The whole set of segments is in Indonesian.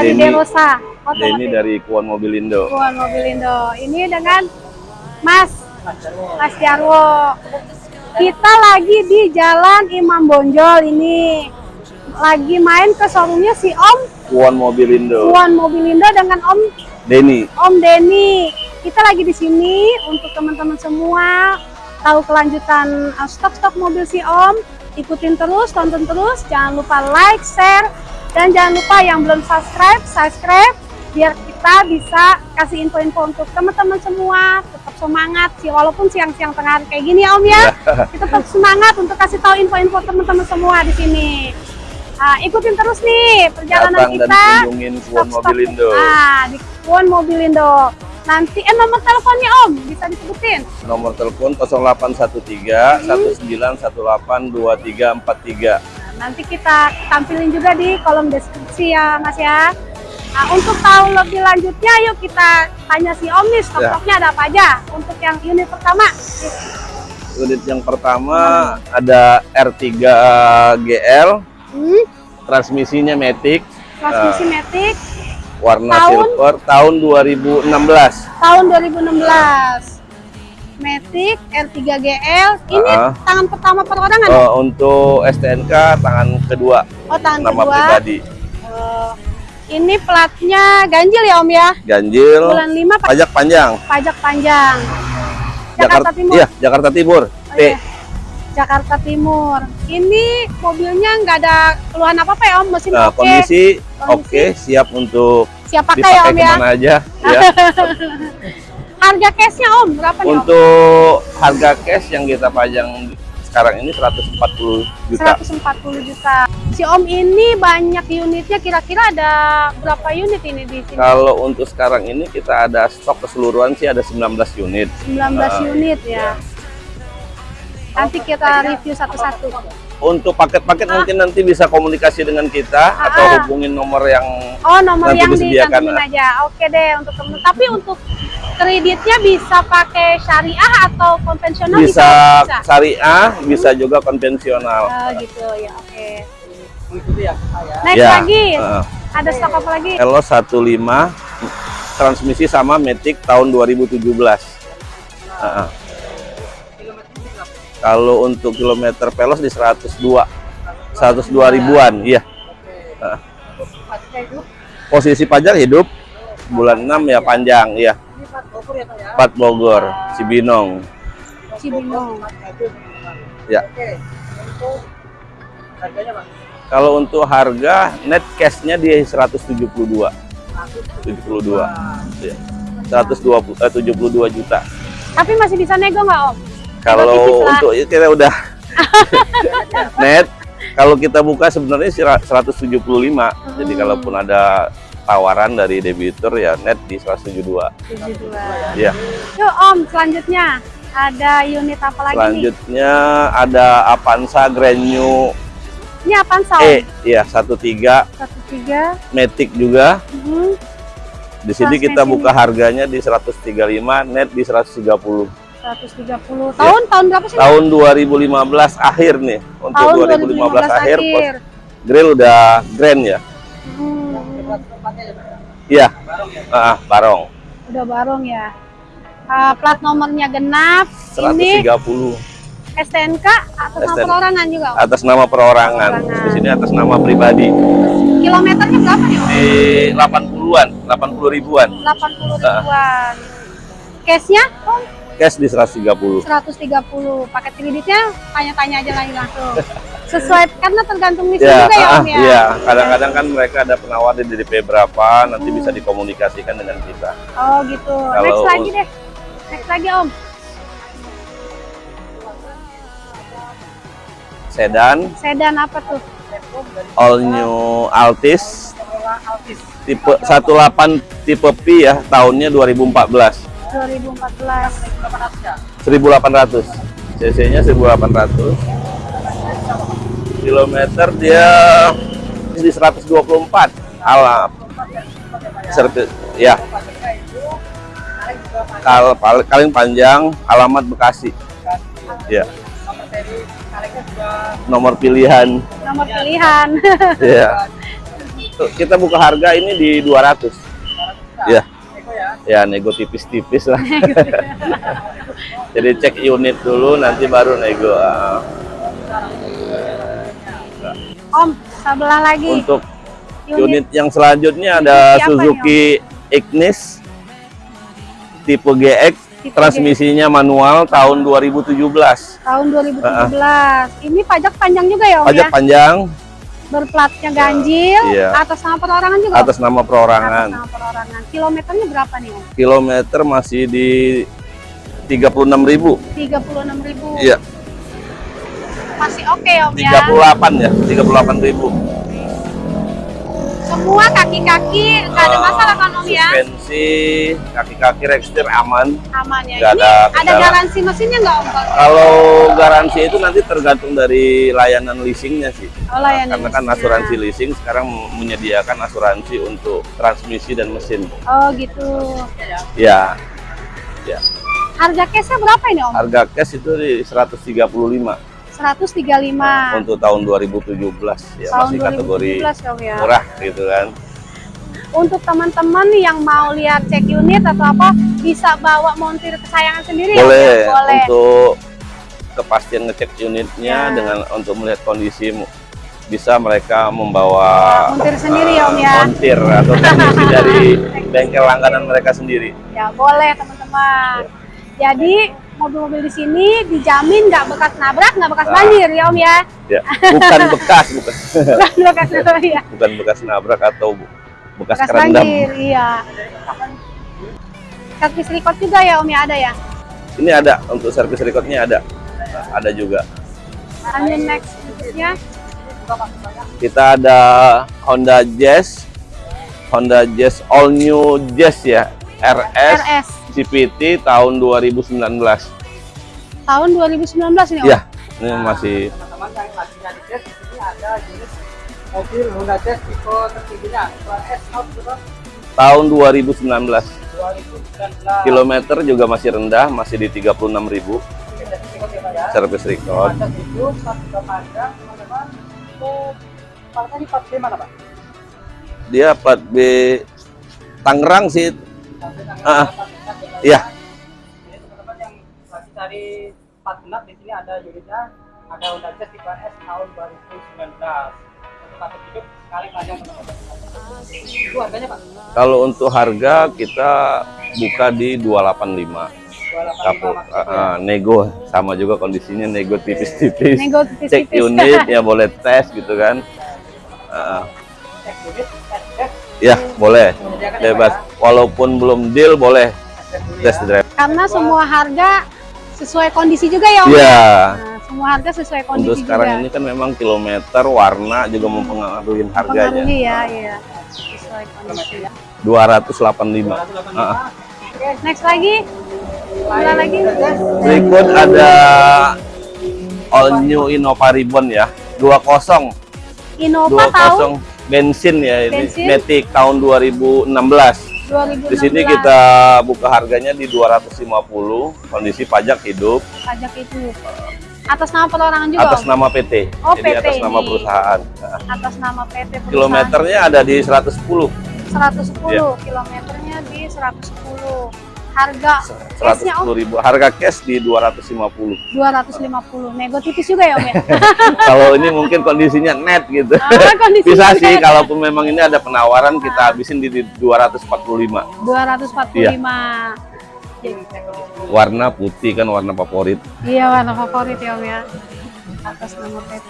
Dari Denny. Derosa. Denny dari Kuon Mobilindo. Puan Mobilindo. Ini dengan Mas Mas Jarwo. Kita lagi di Jalan Imam Bonjol ini. Lagi main ke showroomnya si Om Kuon Mobilindo. Puan Mobilindo dengan Om Denny. Om Denny. Kita lagi di sini untuk teman-teman semua tahu kelanjutan uh, stok-stok mobil si Om. Ikutin terus, tonton terus. Jangan lupa like, share, dan jangan lupa yang belum subscribe, subscribe biar kita bisa kasih info-info untuk teman-teman semua. Tetap semangat sih, walaupun siang-siang tengah hari kayak gini ya Om ya. Kita tetap semangat untuk kasih tahu info-info teman-teman semua di sini. Ah, ikutin terus nih perjalanan Datang dan kita. kunjungin Kuon Mobilindo. Ah, di Kuon Mobilindo. Nanti eh nomor teleponnya Om bisa disebutin. Nomor telepon 0813 1918 2343. Nanti kita tampilin juga di kolom deskripsi ya Mas ya. Nah, untuk tahu lebih lanjutnya yuk kita tanya si Om nih stok-stoknya ada apa aja. Untuk yang unit pertama. Unit yang pertama ada R3 GL, Hmm, transmisinya Matic, transmisi Matic warna Tahun? silver tahun 2016. tahun 2016. Matic R3 GL. Ini Ah. tangan pertama perorangan. Eh, untuk STNK tangan kedua, oh, tangan nama kedua. pribadi. Oh, ini platnya ganjil ya Om ya? Ganjil, Bulan 5 pa- pajak panjang. pajak panjang. Jakarta Timur. Iya, Jakarta Timur. Oh, T. iya. Jakarta Timur. Ini mobilnya nggak ada keluhan apa-apa ya Om? Mesin Nah, oke. kondisi Kondisi. oke, siap untuk Siap pakai ya Om ya. aja. ya. Harga cashnya Om berapa nih Om? Untuk harga cash yang kita pajang sekarang ini 140 juta. 140 juta. Si Om ini banyak unitnya kira-kira ada berapa unit ini di sini? Kalau untuk sekarang ini kita ada stok keseluruhan sih ada 19 unit. 19 Ah, unit ya. Nanti kita review satu-satu. Untuk paket-paket mungkin nanti bisa komunikasi dengan kita atau Ah. hubungin nomor yang Oh, nomor Nanti yang disediakan, ah. aja. Oke deh untuk temen. Tapi untuk kreditnya bisa pakai syariah atau konvensional bisa bisa? syariah, bisa juga konvensional. Oh, gitu ya. Oke. Next Ya, lagi. ah. Ada stok apa lagi? Elo 15 transmisi sama Matic tahun 2017. Ah, ah. Kalau untuk kilometer pelos di 102. 102 ribuan, iya. Ah. Posisi pajak hidup bulan 6 ya panjang, iya. Pat Bogor, Cibinong. Cibinong. Ya. Kalau untuk harga net cashnya di 172. 72. Ya. 120 eh, 72 juta. Tapi masih bisa nego nggak Om? Kalau untuk itu kita udah net kalau kita buka sebenarnya sih 175. Jadi Hmm. kalaupun ada tawaran dari debitur ya net di 172. 72. Ya. Yuk Om, selanjutnya ada unit apa lagi nih? Selanjutnya ada Avanza Grand New Ini Om? E, ya 13 13. Matic juga. Mhm. Di sini kita buka harganya di 135, net di 130. 130. Tahun tahun berapa sih? Tahun 2015 akhir nih. Untuk Tahun 2015, akhir, akhir. pos- grill udah grand ya. Hmm, Iya. Ah, barong. udah barong ya. Ah, plat nomornya genap. Ini 130 STNK atas nama STNK. perorangan juga. Om? atas nama perorangan. Perorangan. Di sini atas nama pribadi. Kilometernya berapa nih? Om? Di 80-an, 80 ribuan. 80 Ah. ribuan. Cashnya? Om? Cash di 130 130 paket kreditnya tanya-tanya aja lagi langsung. Sesuai karena tergantung listrik ya juga ya ah, om ya? iya. Kadang-kadang kan mereka ada penawar di DP berapa nanti bisa dikomunikasikan dengan kita. Oh gitu. Kalau- next lagi deh. Next lagi om. Sedan. Sedan apa tuh? All new Altis. Tipe 18 tipe P ya tahunnya 2014 2014 1800 cc nya 1800 kilometer dia di 124 alam. Servis ya. Kal paling panjang alamat Bekasi. Ya. Nomor pilihan. Nomor pilihan. Ya kita buka harga ini di 200 ya ya? Nego tipis-tipis lah. Jadi cek unit dulu nanti baru nego Ah, om sebelah lagi. Untuk unit unit yang selanjutnya ada Suzuki Suzuki Ignis tipe GX Tipe transmisinya manual tahun 2017 tahun 2017 ini pajak panjang juga ya om pajak ya? panjang berplatnya ganjil Iya. atas nama perorangan juga? Atas nama atas perorangan nama perorangan. Kilometernya berapa nih om? Kilometer masih di 36.000 36.000 iya. Masih oke om ya? 38 ya 38.000 semua kaki-kaki nggak ada masalah kan om ya? Suspensi kaki-kaki rekstir aman. Aman ya. Ini ada ada, garansi mesinnya nggak om Kalau- garansi itu nanti tergantung dari layanan leasingnya sih. Oh, layanan karena kan asuransi leasing sekarang menyediakan asuransi untuk transmisi dan mesin. Oh gitu. Ya. Ya. Harga cashnya berapa ini om? Harga cash itu di 135 135 untuk tahun 2017 ya tahun masih kategori 2017 om ya. murah gitu kan. Untuk teman-teman yang mau lihat cek unit atau apa bisa bawa montir kesayangan sendiri ya, boleh ya? boleh. untuk kepastian ngecek unitnya Ya. dengan untuk melihat kondisi bisa mereka membawa montir sendiri ya. om eh, ya montir atau teknisi dari bengkel langganan mereka sendiri. Ya boleh teman-teman. Jadi mobil-mobil di sini dijamin nggak bekas nabrak nggak bekas Nah. banjir ya om ya? Ya bukan bekas bukan. Nggak bekas nabrak ya? Bukan bekas nabrak atau bekas, bekas kerendam. banjir iya. Servis record juga ya om ya? Ada ya? Ini ada untuk servis recordnya ada. Ada juga. Lanjut next berikutnya kita ada Honda Jazz. Honda Jazz all new Jazz ya RS, RS CPT tahun 2019 tahun 2019 ini om? Ya ini masih teman-teman yang lagi nyari jazz di sini ada jenis mobil Honda Jazz tipe tertingginya tipe S out berapa? tahun 2019 2019 kilometer juga masih rendah masih di 36.000 ya. service record. Ada itu pas juga panjang teman-teman itu partnya di part B mana pak? dia plat B Tangerang sih. Ah, ah. 8 Iya. Jadi teman-teman yang lagi cari part genap di sini ada unitnya ada Honda Jazz tipe S tahun 2019 untuk kartu hidup sekali panjang teman-teman. Itu harganya pak? kalau untuk harga kita buka di 285 285 kapur maksudnya. ah, ah, nego. Sama juga kondisinya nego tipis-tipis. Nego cek tipis-tipis unit ya boleh tes gitu kan. Cek unit, tes drive, ya boleh. Ya, bebas. Pak, walaupun belum deal boleh test drive karena semua harga sesuai kondisi juga ya om? Ya Nah, semua harga sesuai untuk kondisi sekarang juga. ini kan memang kilometer warna juga mempengaruhi harganya. Pengaruhi ya iya. Sesuai kondisi ya. 285 Ah, next lagi. Mana lagi? Berikut ada all new Innova Ribbon ya. 20 Innova tahun 20 bensin ya ini. Bensin. Matic tahun 2016 2016 di sini kita buka harganya di 250 kondisi pajak hidup. Pajak itu atas nama perorangan juga atas nama PT Oh, jadi PT atas nama ini. perusahaan. Nah, atas nama PT perusahaan. kilometernya ada di 110 110 Iya. kilometernya di 110 harga cashnya om 110 ribu harga cash di 250 250 nego tipis juga ya om ya kalau ini mungkin kondisinya net gitu Ah, bisa sih ya. kalaupun memang ini ada penawaran kita habisin di, di 245 245 Iya. bikin cek di situ. warna putih kan warna favorit Iya warna favorit ya Om ya. Atas nama PT.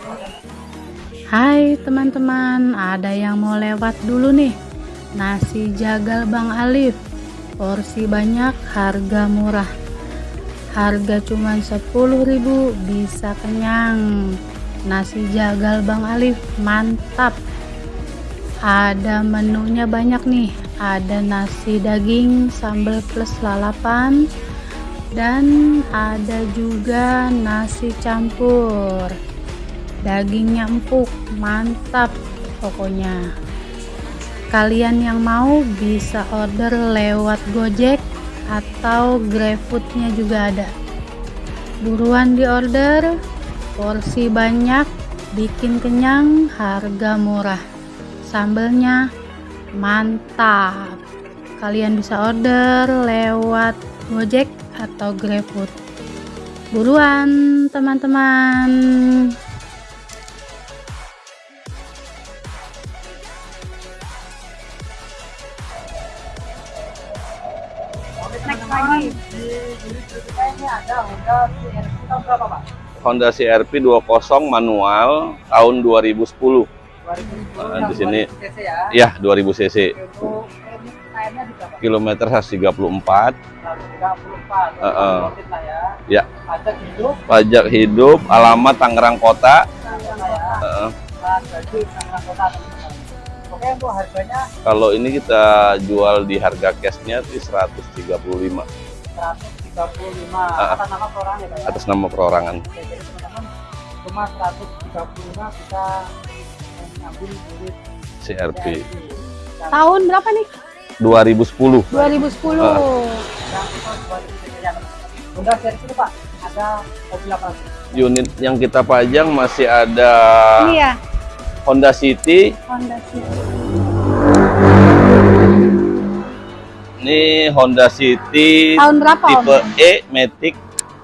Hai teman-teman, ada yang mau lewat dulu nih. Nasi jagal Bang Alif. Porsi banyak, harga murah. Harga cuma 10.000 bisa kenyang. Nasi jagal Bang Alif mantap. Ada menunya banyak nih. Ada nasi daging sambal plus lalapan dan ada juga nasi campur dagingnya empuk mantap pokoknya kalian yang mau bisa order lewat gojek atau GrabFoodnya juga ada. Buruan di order porsi banyak bikin kenyang harga murah. Sambelnya mantap. Kalian bisa order lewat gojek atau GrabFood. Buruan teman-teman Honda CRV 20 manual tahun 2010 2010 di sini. cc ya. ya 2000 cc kilometer 134 134. Heeh. Komplit lah ya. ya Pajak hidup, pajak hidup alamat Tangerang Kota. Oke harganya kalau ini kita jual di harga cashnya di 135 135 Ah. atas nama orang ya Pak ya. atas nama perorangan. Oke, jadi teman-teman cuma 135 kita ngambil unit CRV Dan tahun berapa nih? 2010 2010 Ah. yang kita buat di sini ya. Honda itu Pak. Ada mobil apa? Lagi? unit yang kita pajang masih ada ini ya Honda City. Honda City ini Honda City tahun berapa Om? tipe E Matic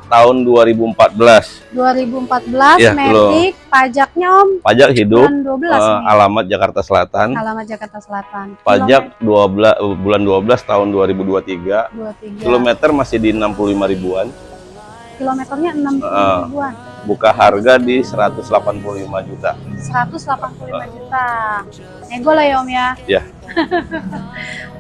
tahun 2014 2014 Iya, Matic pajaknya Om? Pajak hidup bulan 12 eh, nih alamat Jakarta Selatan. Alamat Jakarta Selatan. Pajak 12 eh, bulan 12 tahun 2023 23 kilometer masih di 65 ribuan. Kilometernya 60 Ah. ribuan. Buka harga di 185 juta. 185 juta. Nego lah ya Om ya? Ya.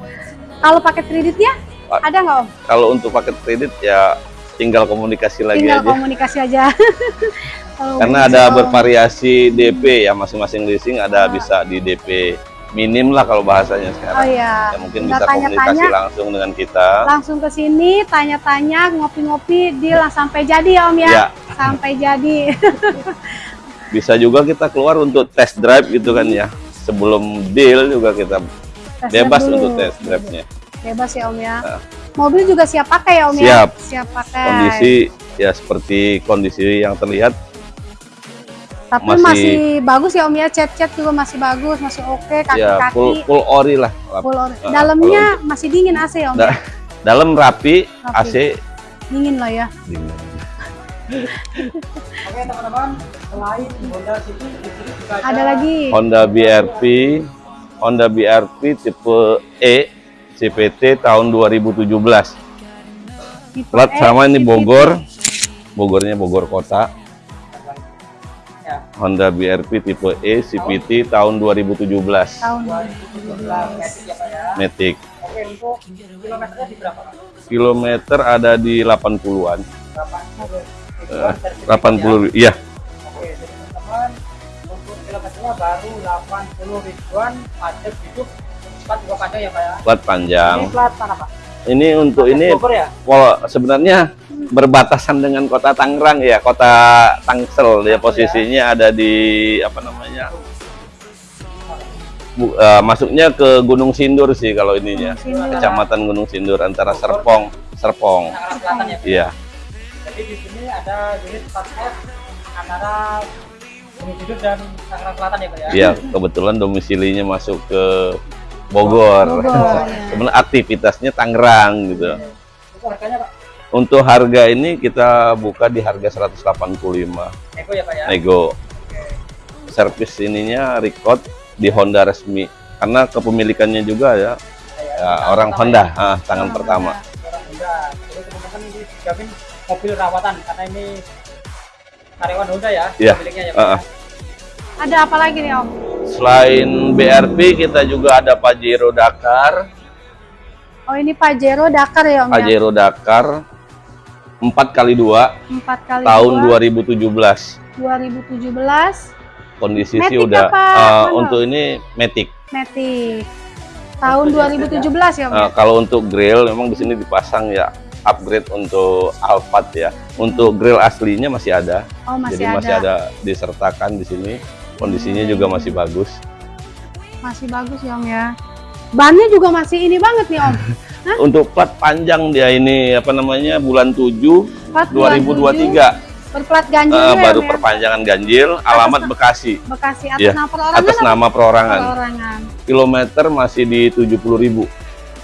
kalau paket kreditnya Pak. ada nggak Om? kalau untuk paket kredit ya tinggal komunikasi lagi tinggal aja. komunikasi aja. Karena ada Om. bervariasi DP ya masing-masing leasing ada bisa di DP minim lah kalau bahasanya oh sekarang iya. Ya mungkin Tinggal bisa komunikasi tanya-tanya. langsung dengan kita. Langsung ke sini tanya-tanya ngopi-ngopi deal lah sampai jadi ya Om ya, ya. Sampai jadi. Bisa juga kita keluar untuk test drive gitu kan ya. Sebelum deal juga kita Tes bebas drive dulu. untuk test drive-nya bebas ya Om ya Ah. mobil juga siap pakai ya Om ya Siap. siap pakai kondisi ya seperti kondisi yang terlihat tapi masih, masih- bagus ya Om ya cat-cat juga masih bagus masih oke ya full kaki-kaki full ori lah full ori. Ah, dalamnya masih dingin AC ya Om Da- ya? dalam rapi Rapi. AC dingin lah ya dingin. Oke teman-teman, selain Honda City di sini juga ada, ada lagi Honda BRV Honda BRV tipe E CPT tahun 2017 Tipe plat E, sama ini. Bogor. Bogornya Bogor kota. Ya, Honda BRV tipe E CVT tahun 2017 tahun 2017 Matic ya Pak ya. Matic. Oke untuk kilometernya di berapa? Pak? kilometer ada di 80-an Berapa? Eh, 80 iya Oke, jadi teman-teman kilometernya baru 80 ribuan, pajak hidup, plat juga pajak ya Pak ya. plat panjang Ini plat mana Pak? ini untuk Plat ini Bogor ya? kalau sebenarnya berbatasan dengan kota Tangerang ya kota Tangsel ya posisinya ada di apa namanya Bu- eh, masuknya ke Gunung Sindur sih kalau ininya Sindur. kecamatan Gunung Sindur antara Serpong Serpong Selatan ya. Iya Jadi di sini ada unit plat F antara Hidup dan Tangerang Selatan ya Pak ya. iya kebetulan domisilinya masuk ke Bogor, Bogor, ya. sebenarnya aktivitasnya Tangerang gitu. Itu harganya Pak? untuk harga ini kita buka di harga 185 Nego ya Pak ya. nego. Servis ininya record di Honda resmi. Karena kepemilikannya juga ya, ya orang Honda. ah, tangan pertama. Orang Honda. Terus dijamin mobil rawatan. Karena ini karyawan Honda ya, Iya. ya. Uh-uh. ya. Ada apa lagi nih Om? Selain BRP kita juga ada Pajero Dakar. Oh ini Pajero Dakar ya Om ya? Pajero Dakar 4 kali 2 Empat kali tahun dua, 2017. 2017 Kondisi Matic sih udah apa? eh, Mana? untuk ini Matic. Matic. Tahun 2017 ya Om Eh, ya? kalau untuk grill memang di sini dipasang ya upgrade untuk Alphard ya. Untuk grill aslinya masih ada. Oh masih Jadi ada. masih ada disertakan di sini. Kondisinya juga masih bagus. Masih bagus ya Om ya. Bannya juga masih ini banget nih Om. Untuk plat panjang dia ini apa namanya bulan 7 Plat bulan 2023 Berplat ganjil ya, baru Om ya? perpanjangan ganjil, alamat Bekasi. Bekasi atas Iya, nama perorangan Atas nama perorangan. perorangan? Kilometer masih di 70.000.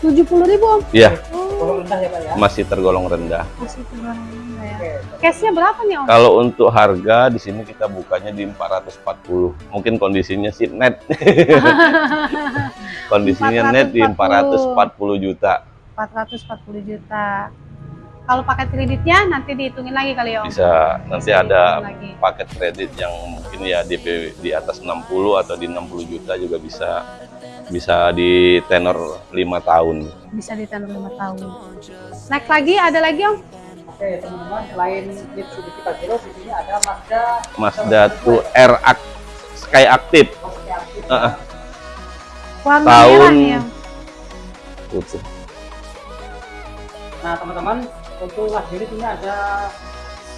70 ribu Om. Ya, Oh, Golong rendah ya Pak ya. masih tergolong rendah. masih ya. Cashnya berapa nih Om? Kalau untuk harga di sini kita bukanya di 440. Mungkin kondisinya sih net. Kondisinya net di 440 juta. 440 juta. Kalau paket kreditnya nanti dihitungin lagi kali ya Om? Bisa nanti Bisa ada lagi. paket kredit yang mungkin ya DP di atas 60 atau di 60 juta juga bisa bisa di tenor 5 tahun. Bisa ditenor 5 tahun. Next lagi, ada lagi Om? Oke teman-teman, selain Mitsubishi Pajero di sini ada Mazda Mazda 2R Ac- Sky Active aktif. Heeh. Warna Tahun- merah. Tuh. Nah teman-teman, untuk Mazda ini sini ada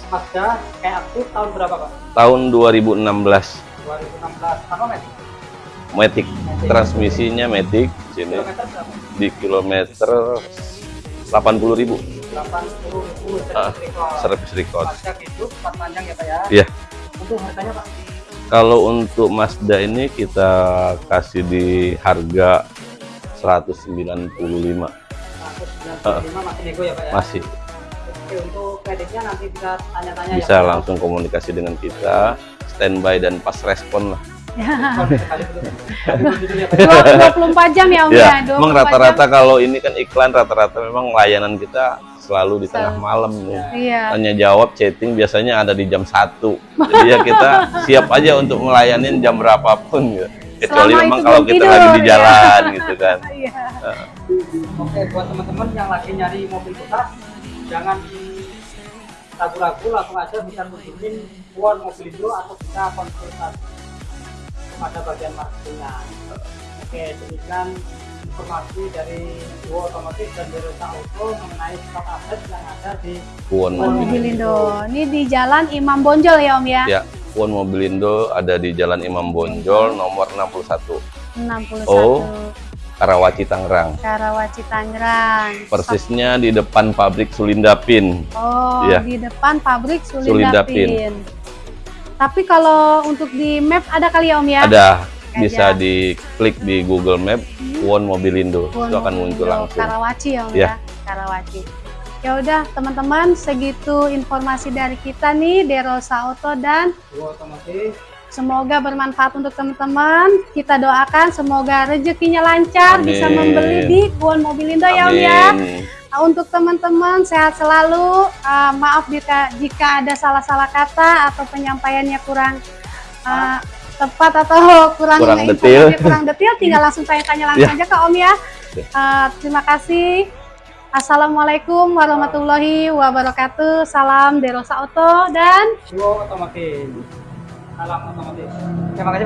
Mazda kayak aktif tahun berapa Pak? tahun 2016 2016. Apa Matic? Matic transmisinya Matic sini di kilometer 80.000 80 Ah, servis record. service record. Hidup, panjang ya Pak ya. Iya. Untuk harganya Pak? Kalau untuk Mazda ini kita kasih di harga 195 195 masih nego ya Pak ya? masih Oke, untuk kreditnya nanti bisa tanya-tanya bisa ya Pak. langsung komunikasi dengan kita standby dan pas respon lah Kalau sekali belum. Belum gitu ya, Pak ya? 24 jam ya Om ya? ya 24 memang rata-rata kalau ini kan iklan rata-rata memang layanan kita selalu di tengah malam nih. Iya. tanya jawab chatting biasanya ada di jam satu jadi ya kita siap aja untuk melayanin jam berapapun gitu kecuali Selama memang kalau kita tidur, lagi di ya. jalan gitu kan Iya. Oke, buat teman-teman yang lagi nyari mobil bekas, jangan di ragu-ragu langsung aja bisa kunjungin Puan Mobilindo atau bisa konsultasi pada bagian marketingnya. Oke, demikian informasi dari Duo Otomotif dan Derosa Auto mengenai stok aset yang ada di Puan Puan Mobil Mobilindo. Ini di Jalan Imam Bonjol ya Om ya? ya Puan Mobilindo ada di Jalan Imam Bonjol nomor 61 61. Oh. Karawaci Tangerang Karawaci Tangerang. persisnya di depan pabrik Sulindapin Oh, Iya. di depan pabrik Sulindapin. Sulindapin. Tapi kalau untuk di map ada kali ya Om ya? ada bisa diklik di Google Map Puan Mobilindo Puan itu akan muncul Mobilindo, langsung Karawaci ya Om Iya. ya? Karawaci. Ya udah teman-teman segitu informasi dari kita nih Derosa Auto dan Otomotif. semoga bermanfaat untuk teman-teman. Kita doakan semoga rezekinya lancar Amin. bisa membeli di Puan Mobilindo ya Om ya. Nah, Untuk teman-teman sehat selalu. Uh, maaf jika jika ada salah-salah kata atau penyampaiannya kurang uh, tepat atau kurang Kurang detail. kurang detail, tinggal langsung tanya-tanya langsung Ya. aja ke Om ya. Uh, terima kasih. Assalamualaikum warahmatullahi wabarakatuh. Salam Derosa Auto dan Otomotif. Salam otomotif. Terima kasih.